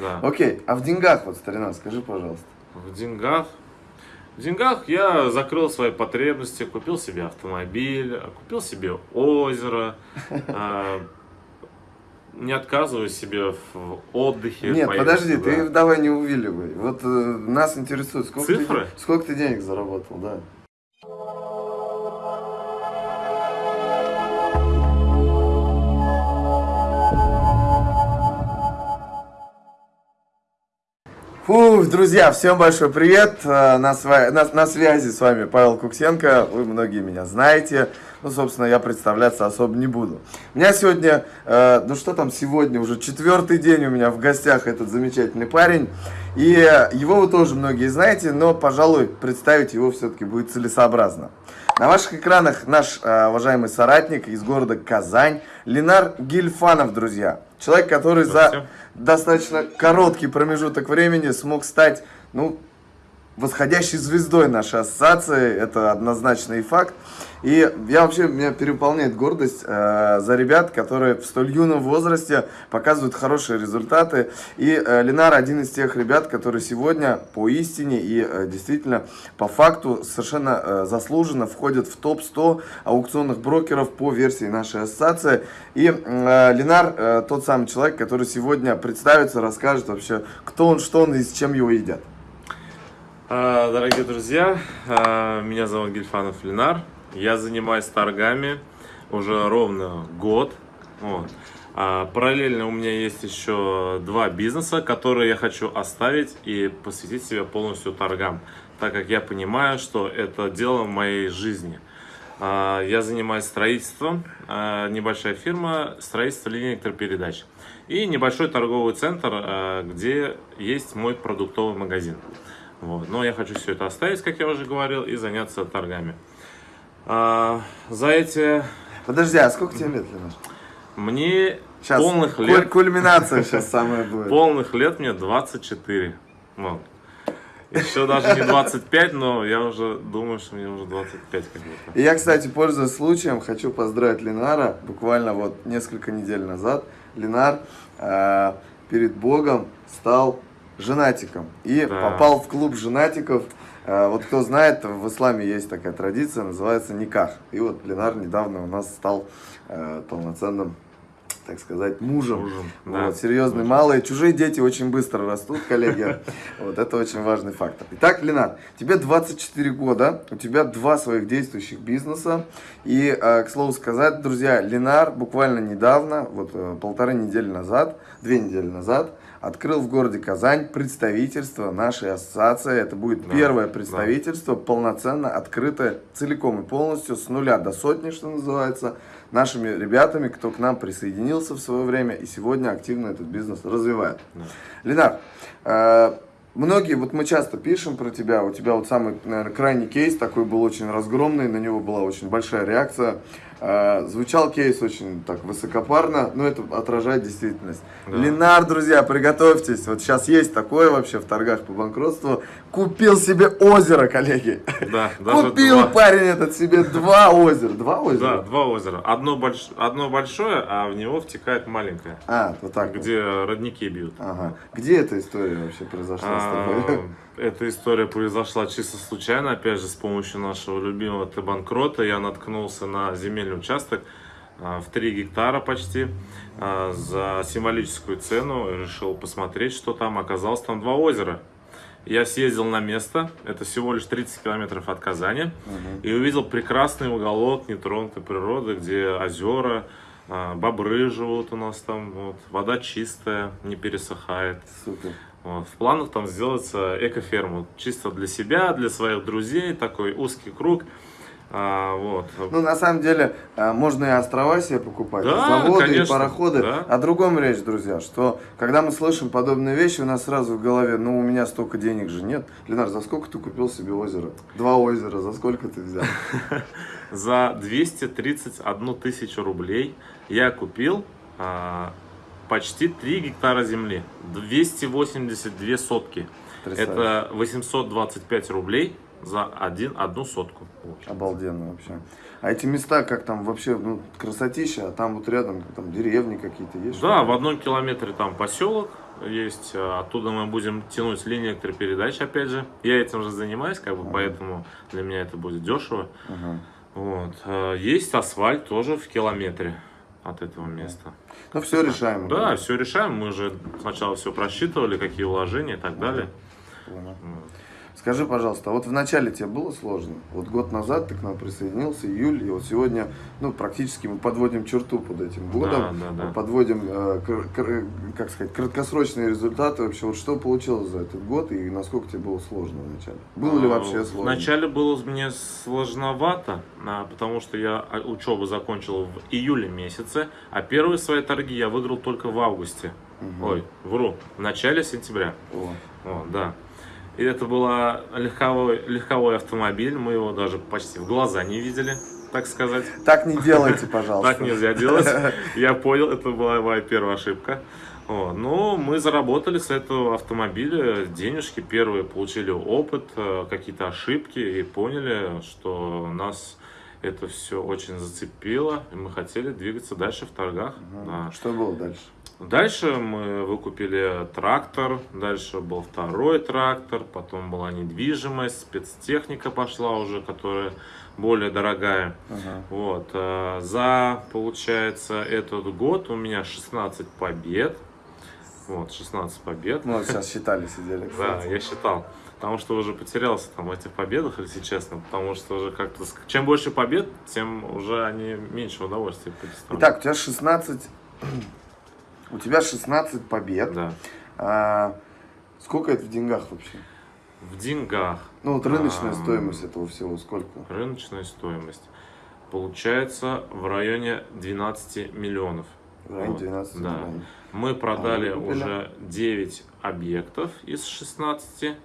Да. Окей, а в деньгах, вот, старина, скажи, пожалуйста. В деньгах? В деньгах я закрыл свои потребности, купил себе автомобиль, купил себе озеро, а, не отказываю себе в отдыхе. Нет, подожди, ты давай не увиливай. Вот э, нас интересует, сколько Цифры? Ты, сколько ты денег заработал, да. Фу, друзья, всем большой привет. Э, На, сва- на- на связи с вами Павел Куксенко. Вы многие меня знаете. Ну, собственно, я представляться особо не буду. У меня сегодня, э, ну что там сегодня, уже четвертый день у меня в гостях этот замечательный парень. И его вы тоже многие знаете, но, пожалуй, представить его все-таки будет целесообразно. На ваших экранах наш э, уважаемый соратник из города Казань, Ленар Гильфанов, друзья. Человек, который за Здравствуйте. достаточно короткий промежуток времени смог стать, ну, восходящей звездой нашей ассоциации, это однозначный факт. И я вообще, меня переполняет гордость э, за ребят, которые в столь юном возрасте показывают хорошие результаты. И э, Ленар один из тех ребят, которые сегодня по истине и э, действительно по факту совершенно э, заслуженно входят в топ-100 аукционных брокеров по версии нашей ассоциации. И э, Ленар э, тот самый человек, который сегодня представится, расскажет вообще, кто он, что он и с чем его едят. А, Дорогие друзья, а, меня зовут Гильфанов Ленар. Я занимаюсь торгами уже ровно год. Вот. А, Параллельно у меня есть еще два бизнеса, которые я хочу оставить и посвятить себя полностью торгам, так как я понимаю, что это дело моей жизни. Я занимаюсь строительством, небольшая фирма, строительство линий электропередач. И небольшой торговый центр, где есть мой продуктовый магазин. Вот. Но я хочу все это оставить, как я уже говорил, и заняться торгами. А, за эти Подожди, а сколько тебе лет, Ленар? мне Сейчас полных куль- лет, кульминация сейчас самая будет. полных лет мне 24. Вот. Еще даже не 25, но я уже думаю, что мне уже 25 как будто. И я, кстати, пользуясь случаем, хочу поздравить Ленара. Буквально вот несколько недель назад Ленар э, перед Богом стал женатиком. И Да. попал в клуб женатиков. Э, вот кто знает, в исламе есть такая традиция, называется никах. И вот Ленар недавно у нас стал э, полноценным так сказать, мужем. Мужем, да. Вот, серьезный, малые. Чужие дети очень быстро растут, коллеги. Вот это очень важный фактор. Итак, Ленар, тебе 24 года, у тебя два своих действующих бизнеса. И, э, к слову сказать, друзья, Ленар буквально недавно, вот э, полторы недели назад, две недели назад, открыл в городе Казань представительство нашей ассоциации. Это будет Да, первое да. представительство, полноценно открытое, целиком и полностью, с нуля до сотни, что называется, нашими ребятами, кто к нам присоединился в свое время и сегодня активно этот бизнес развивает. Да. Ленар, э, многие, вот мы часто пишем про тебя, у тебя вот самый, наверное, крайний кейс такой был очень разгромный, на него была очень большая реакция. Э, Звучал кейс очень так высокопарно, но это отражает действительность. Да. Ленар, друзья, приготовьтесь, вот сейчас есть такое вообще в торгах по банкротству. Купил себе озеро, коллеги. Да, даже Купил два. парень этот себе два озера. Два озера? Да, два озера. Одно, больш... Одно большое, а в него втекает маленькое, А, вот так вот. где родники бьют. Ага. Где эта история вообще произошла с тобой? Эта история произошла чисто случайно, опять же, с помощью нашего любимого Т-банкрота. Я наткнулся на земельный участок а, в 3 гектара почти а, за символическую цену. Решил посмотреть, что там. Оказалось, там два озера. Я съездил на место, это всего лишь 30 километров от Казани, и увидел прекрасный уголок нетронутой природы, где озера, а, бобры живут у нас там, вот, вода чистая, не пересыхает. Супер. Вот, В планах там сделать экоферму. Чисто для себя, для своих друзей, такой узкий круг. А, вот. Ну, на самом деле, э, можно и острова себе покупать, и Да, заводы, и конечно, пароходы. да. О другом речь, друзья, что когда мы слышим подобные вещи, у нас сразу в голове, ну, у меня столько денег же нет. Ленар, за сколько ты купил себе озеро? Два озера, за сколько ты взял? За 231 тысячу рублей я купил а, почти 3 гектара земли. 282 сотки. Потрясающе. Это 825 рублей за один, одну сотку. Вот. Обалденно вообще. А эти места, как там вообще, ну, красотища, а там вот рядом там деревни какие-то есть? Да, в одном километре там поселок, есть. э, Оттуда мы будем тянуть линии электропередач, опять же. Я этим же занимаюсь, как бы, поэтому для меня это будет дешево. Ага. Вот. Э, Есть асфальт тоже в километре от этого места. Ну, все решаемо. Да, все решаем. Мы же сначала все просчитывали, какие вложения и так далее. Понял. Вот. Скажи, пожалуйста, а вот в начале тебе было сложно? Вот год назад ты к нам присоединился, июль, и вот сегодня, ну, практически мы подводим черту под этим годом, Да, да, да. подводим, э, как сказать, краткосрочные результаты вообще. Вот что получилось за этот год и насколько тебе было сложно в начале? Было ли вообще А, сложно? Вначале было мне сложновато, а, потому что я учебу закончил в июле месяце, а первые свои торги я выиграл только в августе. Мгм. Ой, вру, в начале сентября. О, Вот, да. И это был легковой, легковой автомобиль, мы его даже почти в глаза не видели, так сказать. Так не делайте, пожалуйста. Так нельзя делать. Я понял, это была моя первая ошибка. Но мы заработали с этого автомобиля денежки первые, получили опыт, э, какие-то ошибки и поняли, что нас это все очень зацепило, и мы хотели двигаться дальше в торгах. Да. Что было дальше? Дальше мы выкупили трактор, дальше был второй трактор, потом была недвижимость, спецтехника пошла уже, которая более дорогая. Ага. Вот, э, за, получается, этот год у меня 16 побед. Вот, 16 побед. Мы вот сейчас считали, сидели. Да, я считал. Потому что уже потерялся там в этих победах, если честно. Потому что уже как-то... Чем больше побед, тем уже они меньше удовольствия предоставляют. Итак, у тебя 16... У тебя 16 побед. Да. А, сколько это в деньгах вообще? В деньгах. Ну вот рыночная Ам. стоимость этого всего сколько? Рыночная стоимость получается в районе 12 миллионов. В районе Вот, 12 да. миллионов. Мы продали А, купили? уже 9 объектов из 16.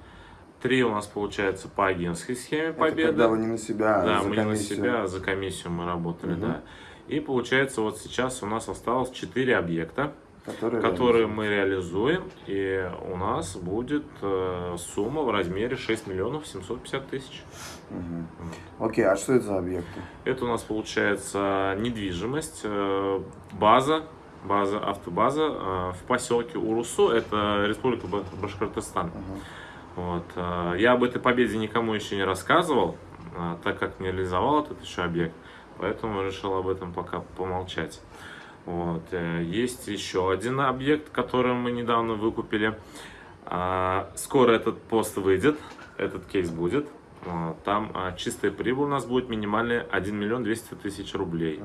Три у нас получается по агентской схеме Это победы. когда вы не на себя, а да, мы не на комиссию. себя, а за комиссию мы работали, Мгм. да. И получается вот сейчас у нас осталось 4 объекта, которые, которые мы реализуем, и у нас будет э, сумма в размере 6 миллионов 750 тысяч. Мгм. Окей, а что это за объекты? Это у нас получается недвижимость, э, база, база, автобаза э, в поселке Урусу, это Республика Ба- Башкортостан. Ага. Вот. э, Я об этой победе никому еще не рассказывал, э, так как не реализовал этот еще объект, поэтому решил об этом пока помолчать. Вот. э, Есть еще один объект, который мы недавно выкупили. А, Скоро этот пост выйдет, этот кейс будет. Там а, чистая прибыль у нас будет минимальная 1 миллион 200 тысяч рублей.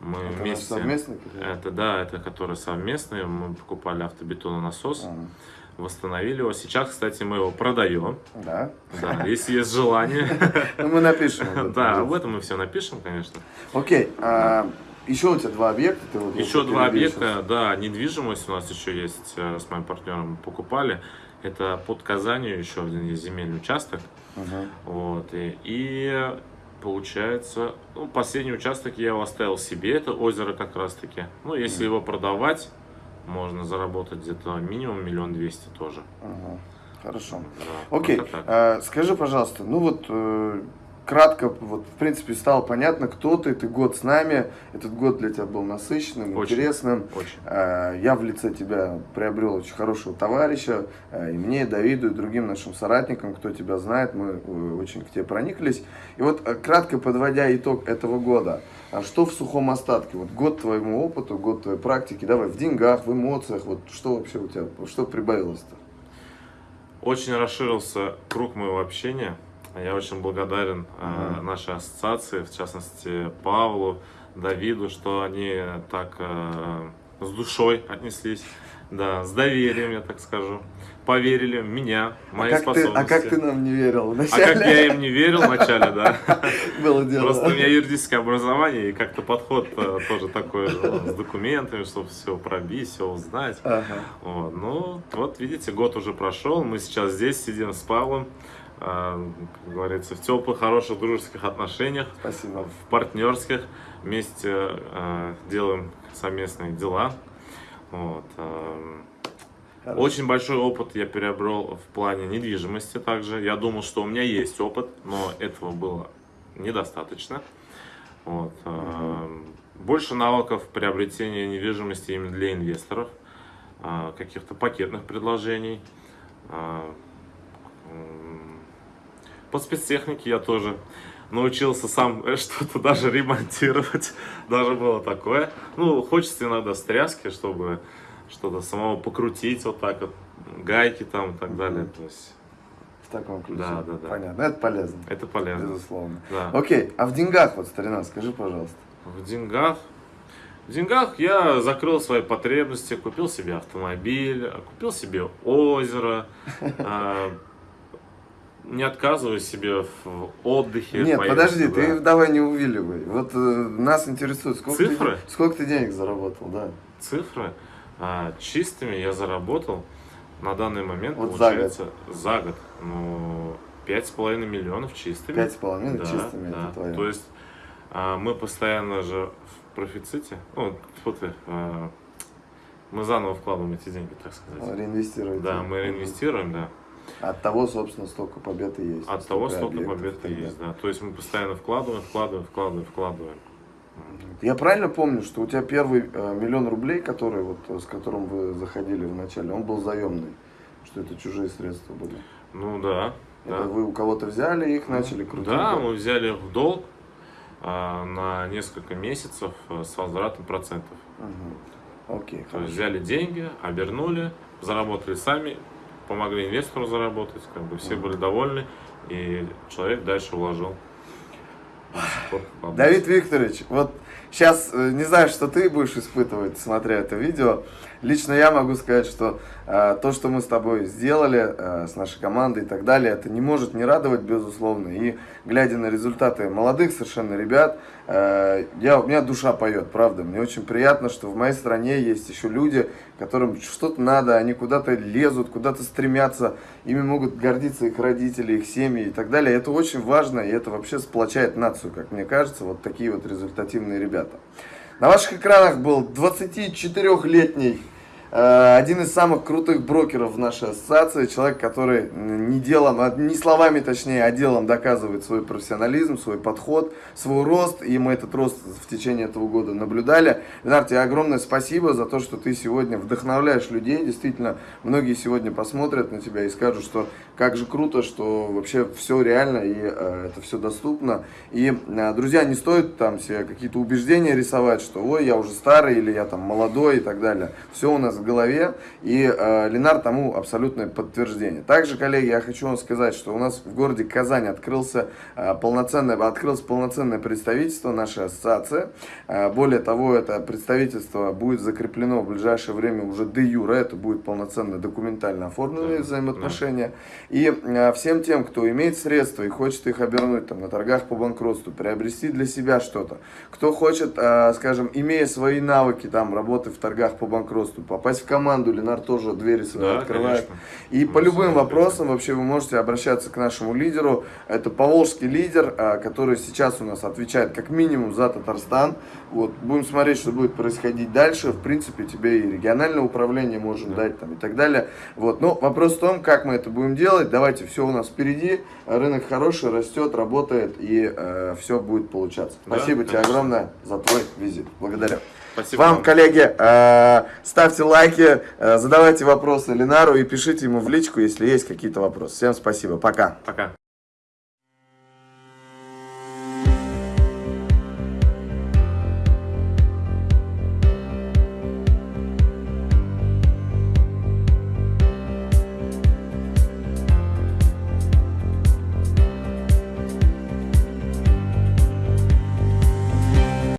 Мы Это вместе... совместный? Это да, это которые совместные. Мы покупали автобетононасос, Ага. Восстановили его. Сейчас, кстати, мы его продаем. Да? Да, если есть желание. Ну мы напишем. Да, об этом мы все напишем, конечно. Окей, а, еще у тебя два объекта. Ты вот Еще два объекта, да, недвижимость у нас еще есть, э, с моим партнером покупали. Это под Казанью еще один есть земельный участок. Вот, и, и получается, ну, последний участок я его оставил себе, это озеро как раз таки. Ну, если его продавать, можно заработать где-то минимум миллион двести тоже. Ага. Хорошо. Да, Окей, так. а, скажи, пожалуйста, ну вот э, кратко, вот в принципе стало понятно, кто ты, ты год с нами, этот год для тебя был насыщенным, Очень. интересным. Очень. А, Я в лице тебя приобрел очень хорошего товарища, а, и мне, и Давиду, и другим нашим соратникам, кто тебя знает, мы э, очень к тебе прониклись. И вот э, кратко подводя итог этого года, а что в сухом остатке? Вот год твоему опыту, год твоей практики, давай в деньгах, в эмоциях, вот что вообще у тебя, что прибавилось-то? Очень расширился круг моего общения. Я очень благодарен э, нашей ассоциации, в частности Павлу, Давиду, что они так э, с душой отнеслись, да, с доверием, я так скажу, поверили в меня, в мои а, как ты, способности. а как ты нам не верил А вначале? как я им не верил вначале, да. Было дело. Просто у меня юридическое образование и как-то подход э, тоже такой ну, с документами, чтобы все пробить, все узнать. Ага. Вот, ну, вот видите, год уже прошел, мы сейчас здесь сидим с Павлом, э, как говорится, в теплых, хороших, дружеских отношениях, Спасибо. в партнерских, вместе э, делаем совместные дела. Вот, э, Хорошо. очень большой опыт я приобрел в плане недвижимости также. Я думал, что у меня есть опыт, но этого было недостаточно. Вот. э, Больше навыков приобретения недвижимости именно для инвесторов. а, каких-то пакетных предложений. По спецтехнике я тоже научился сам э, что-то даже ремонтировать. Даже было такое. Ну, хочется иногда стряски, чтобы что-то самого покрутить вот так вот, гайки там и так далее. То есть В таком ключе. Да, да, да. Понятно. Это полезно. это полезно. Безусловно. Да. Окей, а в деньгах, вот, старина, скажи, пожалуйста. В деньгах. В деньгах я закрыл свои потребности, купил себе автомобиль, купил себе озеро, а, не отказываю себе в отдыхе. Нет, поездке, подожди, да. ты давай не увиливай. Вот э, нас интересует, сколько Цифры? Ты, сколько ты денег заработал, да? Цифры а, чистыми я заработал на данный момент, Вот за получается, за год. Ну, пять с половиной миллионов чистыми. Пять с половиной Да, чистыми, да. это твое. То есть а, мы постоянно же в профиците, ну, ты, а, мы заново вкладываем эти деньги, так сказать. Реинвестировать. Да, мы реинвестируем, да. От того, собственно, столько побед и есть. От того столько побед и есть, да. То есть мы постоянно вкладываем, вкладываем, вкладываем, вкладываем. Я правильно помню, что у тебя первый э, миллион рублей, который вот э, с которым вы заходили в начале, он был заемный, что это чужие средства были. Ну да, Это да. вы у кого-то взяли их, начали крутить. Да, мы взяли в долг а, на несколько месяцев а, с возвратом процентов. Мгм. Окей, То есть хорошо. взяли деньги, обернули, заработали сами, помогли инвестору заработать, как бы все были довольны, и человек дальше вложил. Бабу. Давид Викторович, вот сейчас э, не знаю, что ты будешь испытывать, смотря это видео. Лично я могу сказать, что э, то, что мы с тобой сделали, э, с нашей командой и так далее, это не может не радовать, безусловно. И глядя на результаты молодых совершенно ребят, э, я, у меня душа поет, правда. Мне очень приятно, что в моей стране есть еще люди, которым что-то надо, они куда-то лезут, куда-то стремятся, ими могут гордиться их родители, их семьи и так далее. Это очень важно, и это вообще сплочает нацию, как мне кажется, вот такие вот результативные ребята. На ваших экранах был 24-летний э, один из самых крутых брокеров в нашей ассоциации, человек, который не делом, а не словами точнее, а делом доказывает свой профессионализм, свой подход, свой рост, и мы этот рост в течение этого года наблюдали. Ленар, тебе огромное спасибо за то, что ты сегодня вдохновляешь людей, действительно, многие сегодня посмотрят на тебя и скажут, что как же круто, что вообще все реально и э, это все доступно. И, э, друзья, не стоит там себе какие-то убеждения рисовать, что ой, я уже старый или я там молодой и так далее. Все у нас в голове, и э, Ленар тому абсолютное подтверждение. Также, коллеги, я хочу вам сказать, что у нас в городе Казань открылся э, полноценное, открылось полноценное представительство нашей ассоциации. Э, более того, это представительство будет закреплено в ближайшее время уже де юре, это будет полноценно документально оформленные Да, взаимоотношения. И э, всем тем, кто имеет средства и хочет их обернуть там, на торгах по банкротству, приобрести для себя что-то, кто хочет, э, скажем, имея свои навыки там, работы в торгах по банкротству, попасть в команду, Ленар тоже двери свои Да, открывает. конечно. И Мы по любым всегда вопросам вообще вы можете обращаться к нашему лидеру. Это поволжский лидер, а, который сейчас у нас отвечает как минимум за Татарстан. Вот, будем смотреть, что будет происходить дальше. В принципе, тебе и региональное управление можем Да. дать там и так далее. Вот, но вопрос в том, как мы это будем делать. Давайте, все у нас впереди. Рынок хороший, растет, работает и все будет получаться. Да, Спасибо тебе конечно. огромное за твой визит. Благодарю. Спасибо Вам, коллеги, э, ставьте лайки, э, задавайте вопросы Ленару и пишите ему в личку, если есть какие-то вопросы. Всем спасибо, пока. Пока.